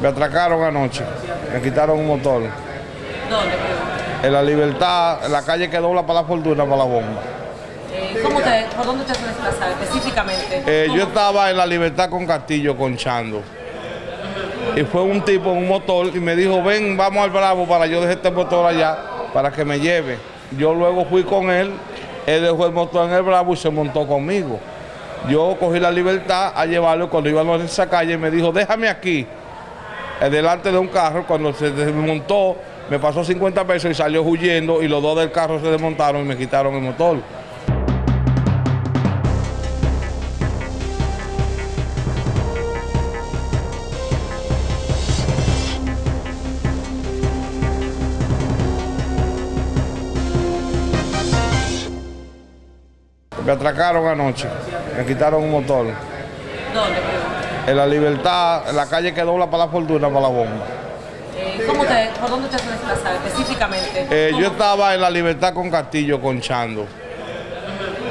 Me atracaron anoche, me quitaron un motor. ¿Dónde? En la libertad, en la calle que dobla para la fortuna, para la bomba. Eh, ¿cómo te, ¿Por dónde usted se desplazaba específicamente? Eh, yo estaba en la libertad con Castillo, conchando. Y fue un tipo en un motor y me dijo, ven, vamos al Bravo para yo dejar este motor allá para que me lleve. Yo luego fui con él, él dejó el motor en el Bravo y se montó conmigo. Yo cogí la libertad a llevarlo cuando íbamos en esa calle me dijo, déjame aquí, delante de un carro. Cuando se desmontó, me pasó 50 pesos y salió huyendo y los dos del carro se desmontaron y me quitaron el motor. Me atracaron anoche, me quitaron un motor. ¿Dónde? En la libertad, en la calle que dobla para la fortuna, para la bomba. Eh, ¿cómo te, ¿Por dónde usted se desplazaba específicamente? Eh, yo estaba en la libertad con Castillo, conchando.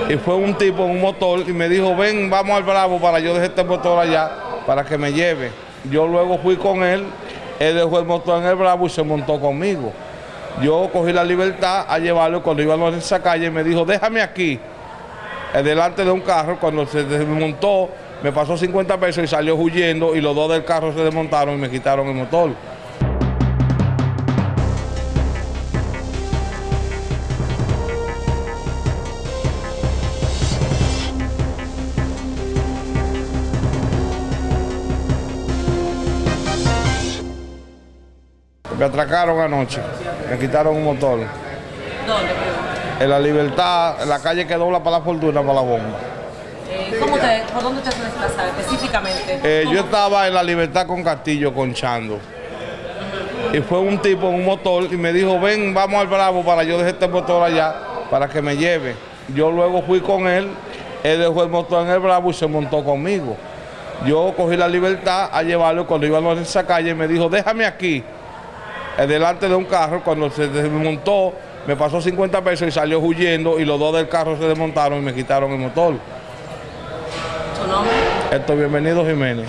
Y fue un tipo en un motor y me dijo, ven, vamos al Bravo para yo dejar este motor allá para que me lleve. Yo luego fui con él, él dejó el motor en el Bravo y se montó conmigo. Yo cogí la libertad a llevarlo cuando íbamos en esa calle me dijo, déjame aquí, eh, delante de un carro. Cuando se desmontó, me pasó 50 pesos y salió huyendo y los dos del carro se desmontaron y me quitaron el motor. Me atracaron anoche, me quitaron un motor. ¿Dónde? En la libertad, en la calle que dobla para la fortuna, para la bomba. Eh, ¿cómo te, ¿Por dónde usted se desplazaba específicamente? Eh, yo estaba en la libertad con Castillo, conchando. Y fue un tipo en un motor y me dijo, ven, vamos al Bravo para yo dejar este motor allá para que me lleve. Yo luego fui con él, él dejó el motor en el Bravo y se montó conmigo. Yo cogí la libertad a llevarlo cuando íbamos en esa calle me dijo, déjame aquí, delante de un carro. Cuando se desmontó, me pasó 50 pesos y salió huyendo y los dos del carro se desmontaron y me quitaron el motor. ¿Tu nombre? Esto, bienvenido Jiménez.